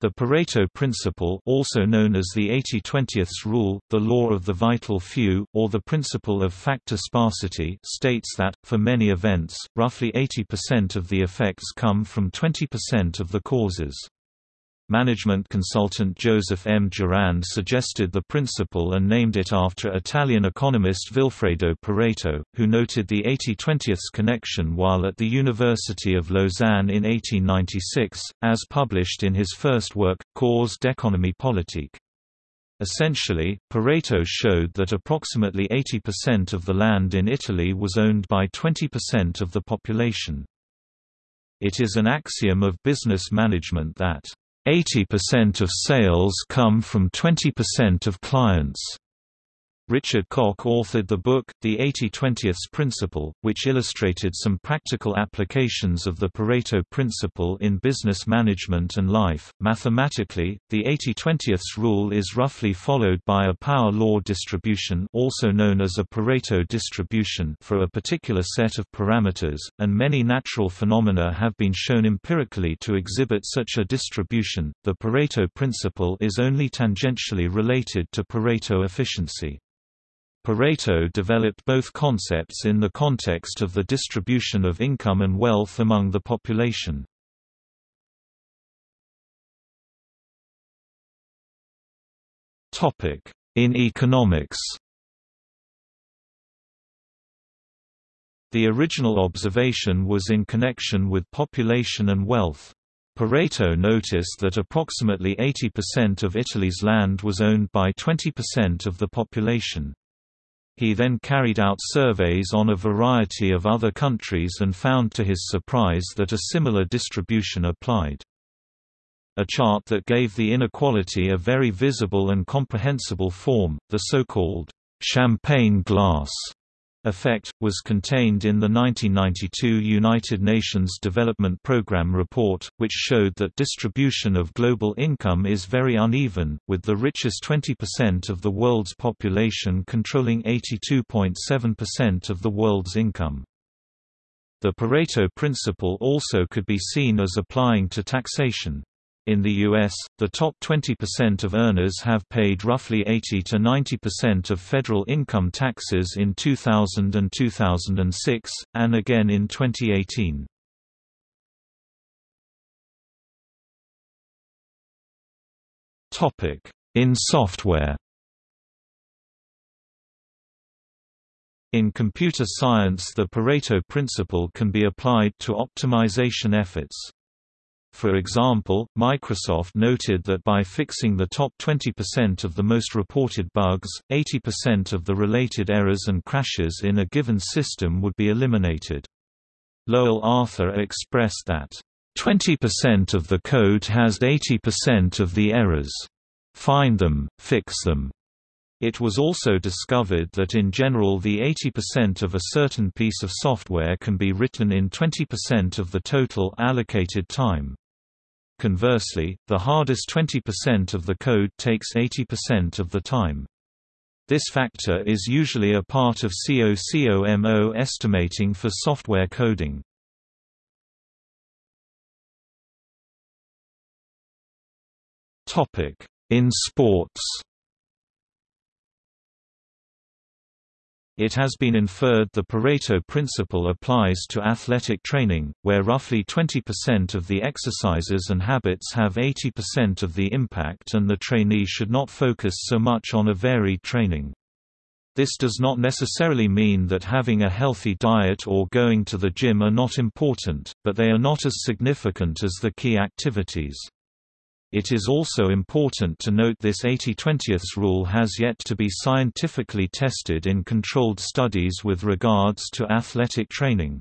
The Pareto principle also known as the 80-20th rule, the law of the vital few, or the principle of factor sparsity states that, for many events, roughly 80% of the effects come from 20% of the causes. Management consultant Joseph M. Juran suggested the principle and named it after Italian economist Vilfredo Pareto, who noted the 80-20th connection while at the University of Lausanne in 1896, as published in his first work, Cours d'économie politique. Essentially, Pareto showed that approximately 80% of the land in Italy was owned by 20% of the population. It is an axiom of business management that 80% of sales come from 20% of clients. Richard Koch authored the book, The 80-20th Principle, which illustrated some practical applications of the Pareto principle in business management and life. Mathematically, the 80-20th rule is roughly followed by a power law distribution also known as a Pareto distribution for a particular set of parameters, and many natural phenomena have been shown empirically to exhibit such a distribution. The Pareto principle is only tangentially related to Pareto efficiency. Pareto developed both concepts in the context of the distribution of income and wealth among the population. In economics The original observation was in connection with population and wealth. Pareto noticed that approximately 80% of Italy's land was owned by 20% of the population. He then carried out surveys on a variety of other countries and found to his surprise that a similar distribution applied. A chart that gave the inequality a very visible and comprehensible form, the so-called champagne glass effect, was contained in the 1992 United Nations Development Programme report, which showed that distribution of global income is very uneven, with the richest 20% of the world's population controlling 82.7% of the world's income. The Pareto principle also could be seen as applying to taxation. In the U.S., the top 20% of earners have paid roughly 80 to 90% of federal income taxes in 2000 and 2006, and again in 2018. In software In computer science the Pareto principle can be applied to optimization efforts. For example, Microsoft noted that by fixing the top 20% of the most reported bugs, 80% of the related errors and crashes in a given system would be eliminated. Lowell Arthur expressed that, "...20% of the code has 80% of the errors. Find them, fix them." It was also discovered that in general the 80% of a certain piece of software can be written in 20% of the total allocated time. Conversely, the hardest 20% of the code takes 80% of the time. This factor is usually a part of COCOMO estimating for software coding. In sports It has been inferred the Pareto principle applies to athletic training, where roughly 20% of the exercises and habits have 80% of the impact and the trainee should not focus so much on a varied training. This does not necessarily mean that having a healthy diet or going to the gym are not important, but they are not as significant as the key activities. It is also important to note this 80-20th rule has yet to be scientifically tested in controlled studies with regards to athletic training.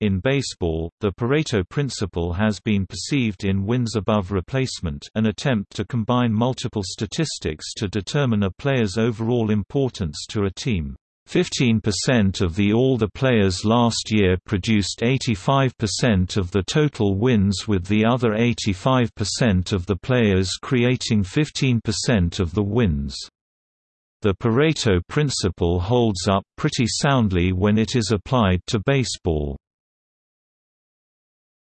In baseball, the Pareto principle has been perceived in wins above replacement an attempt to combine multiple statistics to determine a player's overall importance to a team. 15% of the all the players last year produced 85% of the total wins with the other 85% of the players creating 15% of the wins. The Pareto principle holds up pretty soundly when it is applied to baseball.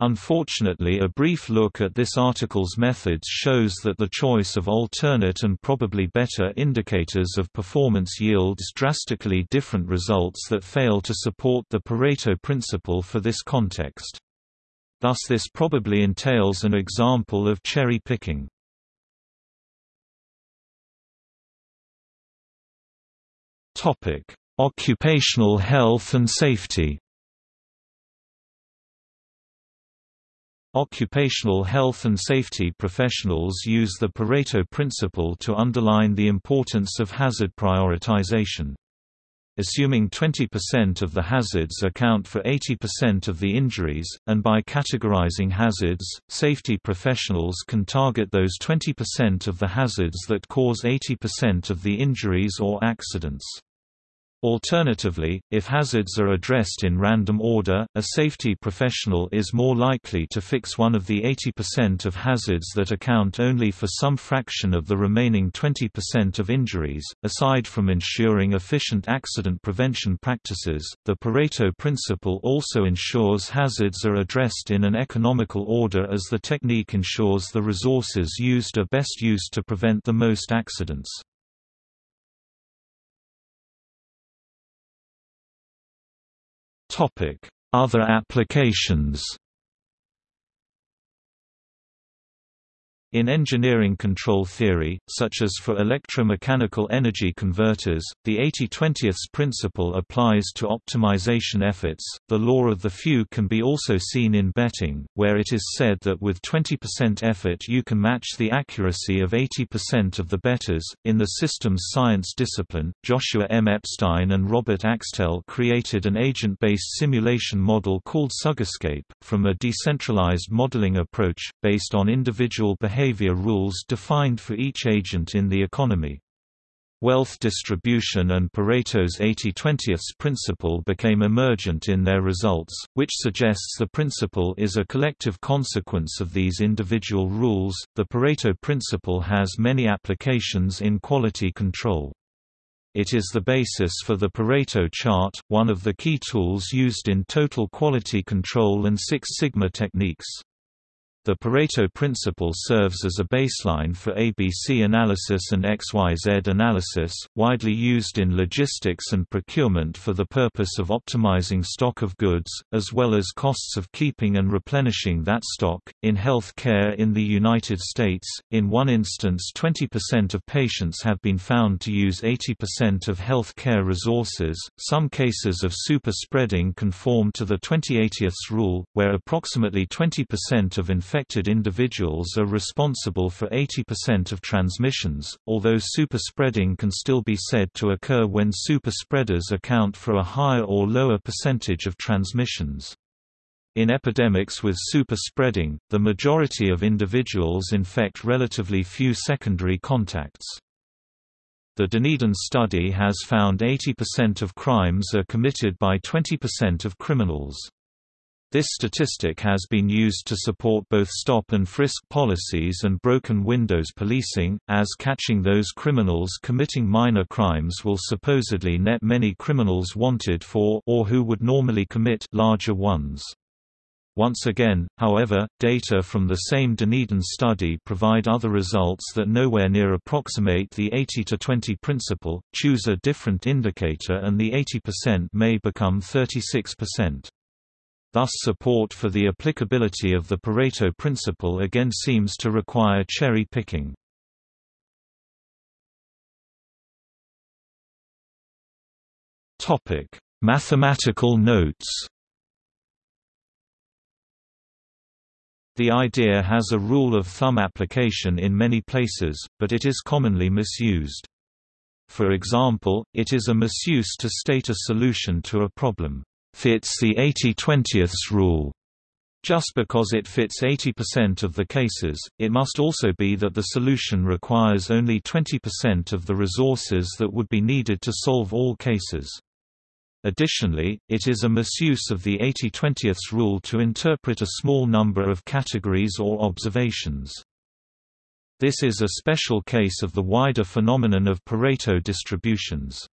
Unfortunately a brief look at this article's methods shows that the choice of alternate and probably better indicators of performance yields drastically different results that fail to support the Pareto principle for this context. Thus this probably entails an example of cherry picking. Occupational health and safety Occupational health and safety professionals use the Pareto principle to underline the importance of hazard prioritization. Assuming 20% of the hazards account for 80% of the injuries, and by categorizing hazards, safety professionals can target those 20% of the hazards that cause 80% of the injuries or accidents. Alternatively, if hazards are addressed in random order, a safety professional is more likely to fix one of the 80% of hazards that account only for some fraction of the remaining 20% of injuries. Aside from ensuring efficient accident prevention practices, the Pareto principle also ensures hazards are addressed in an economical order as the technique ensures the resources used are best used to prevent the most accidents. Other applications In engineering control theory, such as for electromechanical energy converters, the 80-20ths principle applies to optimization efforts. The law of the few can be also seen in betting, where it is said that with 20% effort you can match the accuracy of 80% of the bettors. In the systems science discipline, Joshua M. Epstein and Robert Axtell created an agent-based simulation model called Sugarscape, from a decentralized modeling approach, based on individual behavior behavior rules defined for each agent in the economy. Wealth distribution and Pareto's 80-20ths principle became emergent in their results, which suggests the principle is a collective consequence of these individual rules. The Pareto principle has many applications in quality control. It is the basis for the Pareto chart, one of the key tools used in total quality control and Six Sigma techniques. The Pareto principle serves as a baseline for ABC analysis and XYZ analysis, widely used in logistics and procurement for the purpose of optimizing stock of goods, as well as costs of keeping and replenishing that stock. In health care in the United States, in one instance 20% of patients have been found to use 80% of health care resources. Some cases of super spreading conform to the 20/80ths rule, where approximately 20% of infections infected individuals are responsible for 80% of transmissions, although superspreading can still be said to occur when superspreaders account for a higher or lower percentage of transmissions. In epidemics with super-spreading, the majority of individuals infect relatively few secondary contacts. The Dunedin study has found 80% of crimes are committed by 20% of criminals. This statistic has been used to support both stop and frisk policies and broken windows policing, as catching those criminals committing minor crimes will supposedly net many criminals wanted for or who would normally commit larger ones. Once again, however, data from the same Dunedin study provide other results that nowhere near approximate the 80-20 principle. Choose a different indicator and the 80% may become 36%. Thus support for the applicability of the Pareto principle again seems to require cherry picking. Mathematical notes The idea has a rule of thumb application in many places, but it is commonly misused. For example, it is a misuse to state a solution to a problem fits the 80-20ths rule. Just because it fits 80% of the cases, it must also be that the solution requires only 20% of the resources that would be needed to solve all cases. Additionally, it is a misuse of the 80-20ths rule to interpret a small number of categories or observations. This is a special case of the wider phenomenon of Pareto distributions.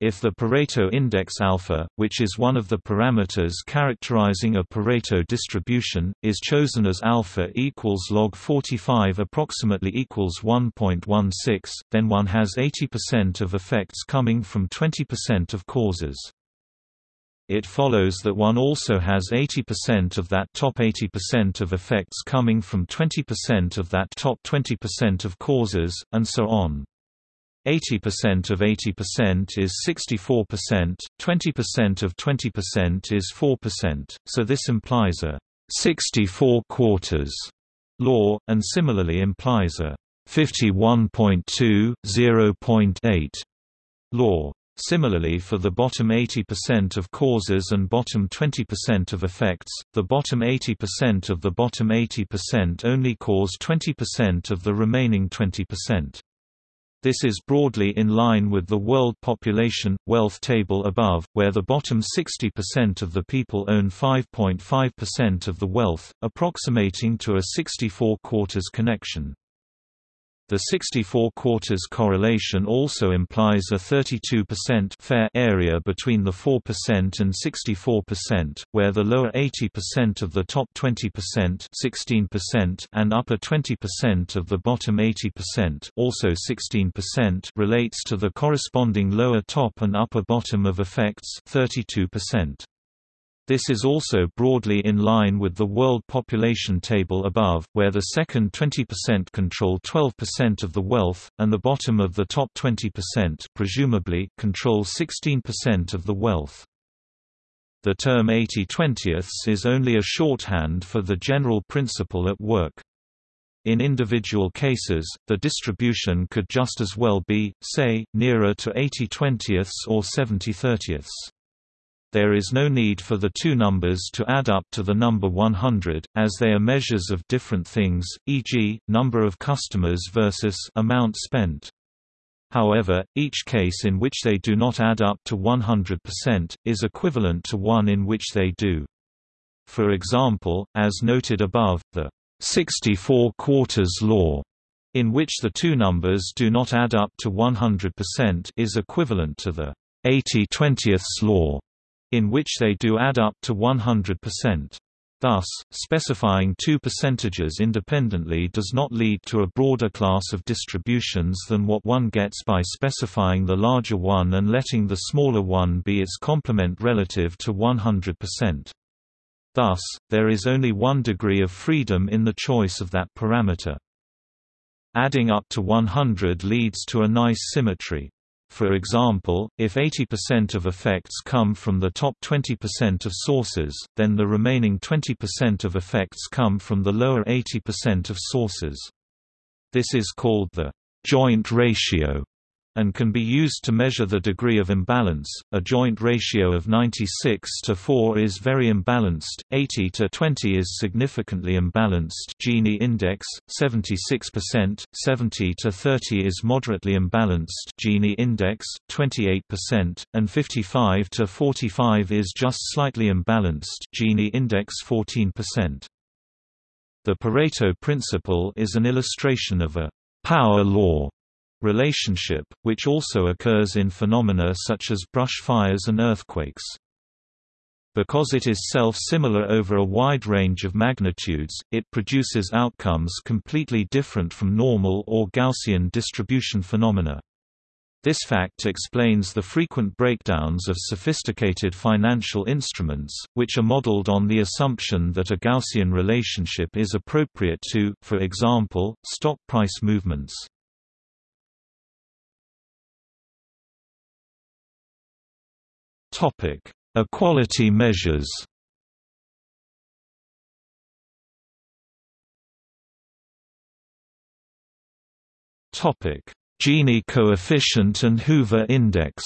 If the Pareto index alpha, which is one of the parameters characterizing a Pareto distribution, is chosen as alpha equals log 45 approximately equals 1.16, then one has 80% of effects coming from 20% of causes. It follows that one also has 80% of that top 80% of effects coming from 20% of that top 20% of causes, and so on. 80% of 80% is 64%, 20% of 20% is 4%, so this implies a 64 quarters law, and similarly implies a 51.2, 0.8 law. Similarly for the bottom 80% of causes and bottom 20% of effects, the bottom 80% of the bottom 80% only cause 20% of the remaining 20%. This is broadly in line with the world population, wealth table above, where the bottom 60% of the people own 5.5% of the wealth, approximating to a 64 quarters connection. The 64 quarters correlation also implies a 32% fair area between the 4% and 64%, where the lower 80% of the top 20% 16% and upper 20% of the bottom 80% also 16% relates to the corresponding lower top and upper bottom of effects 32%. This is also broadly in line with the world population table above, where the second 20% control 12% of the wealth, and the bottom of the top 20% presumably control 16% of the wealth. The term 80 20ths is only a shorthand for the general principle at work. In individual cases, the distribution could just as well be, say, nearer to 80 20ths or 70 30ths. There is no need for the two numbers to add up to the number 100, as they are measures of different things, e.g., number of customers versus amount spent. However, each case in which they do not add up to 100%, is equivalent to one in which they do. For example, as noted above, the 64 quarters law, in which the two numbers do not add up to 100% is equivalent to the 80 20ths law, in which they do add up to 100%. Thus, specifying two percentages independently does not lead to a broader class of distributions than what one gets by specifying the larger one and letting the smaller one be its complement relative to 100%. Thus, there is only one degree of freedom in the choice of that parameter. Adding up to 100 leads to a nice symmetry. For example, if 80% of effects come from the top 20% of sources, then the remaining 20% of effects come from the lower 80% of sources. This is called the joint ratio and can be used to measure the degree of imbalance. A joint ratio of 96 to 4 is very imbalanced, 80 to 20 is significantly imbalanced. Gini index 76%, 70 to 30 is moderately imbalanced. Gini index 28%, and 55 to 45 is just slightly imbalanced. Gini index 14%. The Pareto principle is an illustration of a power law relationship, which also occurs in phenomena such as brush fires and earthquakes. Because it is self-similar over a wide range of magnitudes, it produces outcomes completely different from normal or Gaussian distribution phenomena. This fact explains the frequent breakdowns of sophisticated financial instruments, which are modeled on the assumption that a Gaussian relationship is appropriate to, for example, stock price movements. Topic: Equality measures. Topic: Gini coefficient and Hoover index.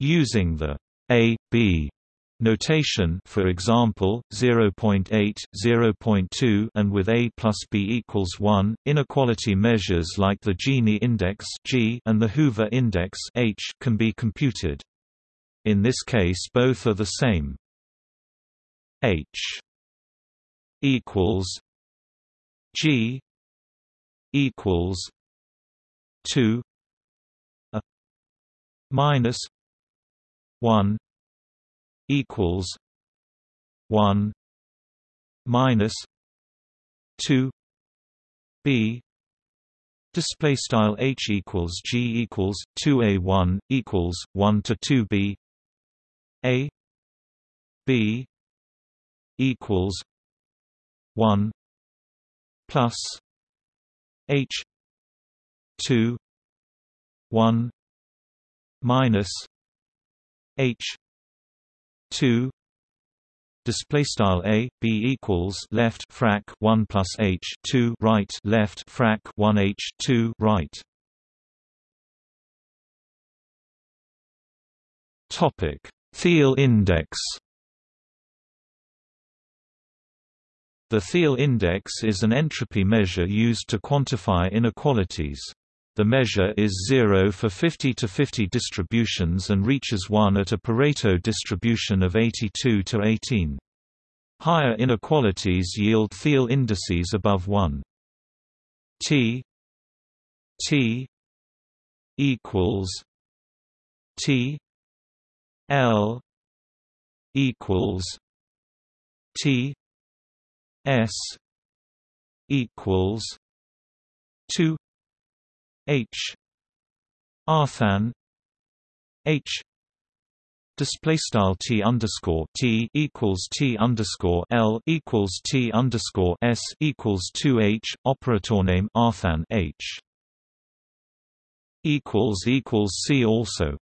Using the A B Notation for example, 0.8, 0.2 and with a plus b equals 1, inequality measures like the Gini index G and the Hoover index H can be computed. In this case both are the same. H equals G equals 2 a minus 1 equals 1 minus 2 b. Display style h equals g equals 2a1 equals 1 to 2b a b equals 1 plus h 2 1 minus h 2 display style a b equals left frac 1 plus h 2 right left frac 1 h 2 right. Topic. Theil index. The Theil index is an entropy measure used to quantify inequalities. The measure is 0 for 50 to 50 distributions and reaches 1 at a Pareto distribution of 82 to 18. Higher inequalities yield Theil indices above 1. T T equals T L equals T S equals two H. artanh H. Display style T underscore T equals T underscore L equals T underscore S equals two H operator name artanh H. equals equals see also